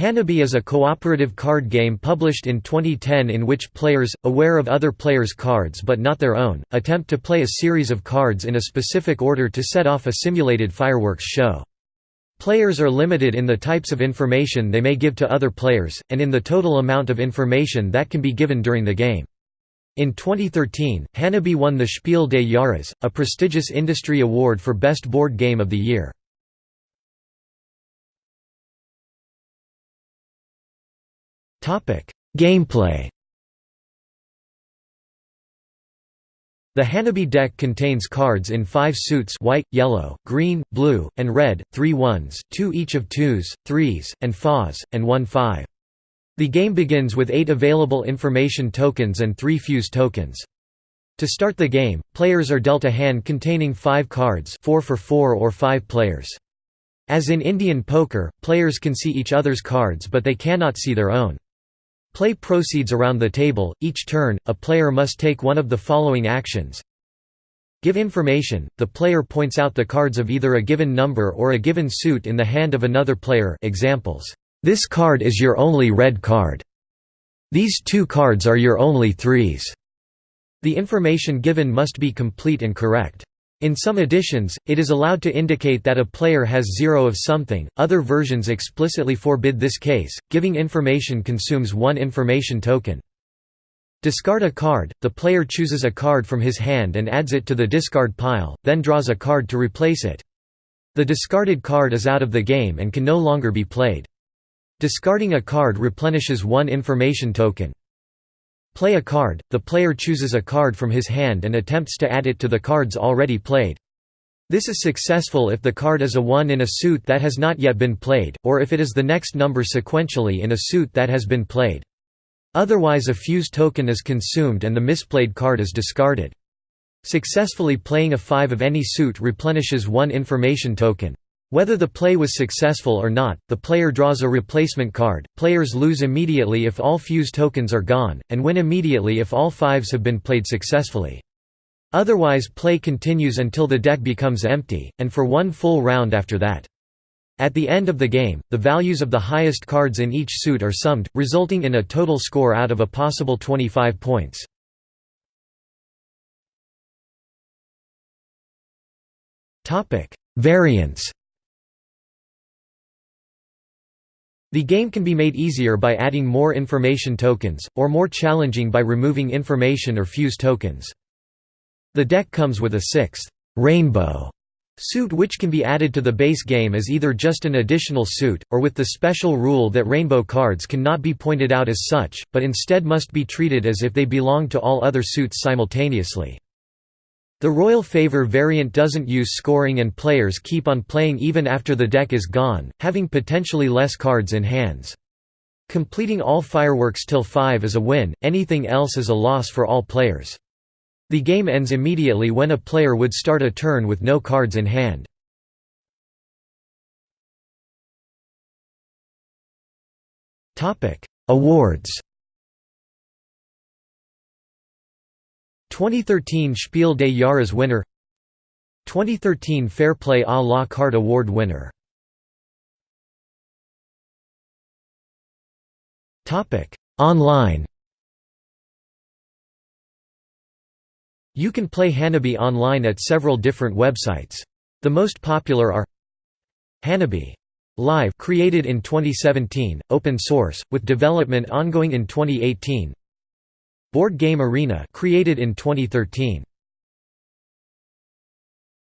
Hanabi is a cooperative card game published in 2010 in which players, aware of other players' cards but not their own, attempt to play a series of cards in a specific order to set off a simulated fireworks show. Players are limited in the types of information they may give to other players, and in the total amount of information that can be given during the game. In 2013, Hanabi won the Spiel des Jahres, a prestigious industry award for Best Board Game of the Year. Gameplay The Hanabi deck contains cards in five suits white, yellow, green, blue, and red, three ones, two each of twos, threes, and fas, and one five. The game begins with eight available information tokens and three fuse tokens. To start the game, players are dealt a hand containing five cards four for four or five players. As in Indian poker, players can see each other's cards but they cannot see their own. Play proceeds around the table, each turn, a player must take one of the following actions. Give information, the player points out the cards of either a given number or a given suit in the hand of another player examples, "'This card is your only red card. These two cards are your only threes." The information given must be complete and correct. In some editions, it is allowed to indicate that a player has zero of something, other versions explicitly forbid this case, giving information consumes one information token. Discard a card, the player chooses a card from his hand and adds it to the discard pile, then draws a card to replace it. The discarded card is out of the game and can no longer be played. Discarding a card replenishes one information token. Play a card, the player chooses a card from his hand and attempts to add it to the cards already played. This is successful if the card is a 1 in a suit that has not yet been played, or if it is the next number sequentially in a suit that has been played. Otherwise a fuse token is consumed and the misplayed card is discarded. Successfully playing a 5 of any suit replenishes one information token. Whether the play was successful or not, the player draws a replacement card. Players lose immediately if all fuse tokens are gone, and win immediately if all fives have been played successfully. Otherwise play continues until the deck becomes empty, and for one full round after that. At the end of the game, the values of the highest cards in each suit are summed, resulting in a total score out of a possible 25 points. Variants The game can be made easier by adding more information tokens, or more challenging by removing information or fuse tokens. The deck comes with a sixth, rainbow suit which can be added to the base game as either just an additional suit, or with the special rule that rainbow cards cannot be pointed out as such, but instead must be treated as if they belong to all other suits simultaneously. The Royal Favour variant doesn't use scoring and players keep on playing even after the deck is gone, having potentially less cards in hands. Completing all fireworks till 5 is a win, anything else is a loss for all players. The game ends immediately when a player would start a turn with no cards in hand. Awards 2013 Spiel des Jahres winner. 2013 Fair Play à la Carte Award winner. Online. You can play Hanabi online at several different websites. The most popular are Hanabi Live created in 2017, open source, with development ongoing in 2018 Board Game Arena created in 2013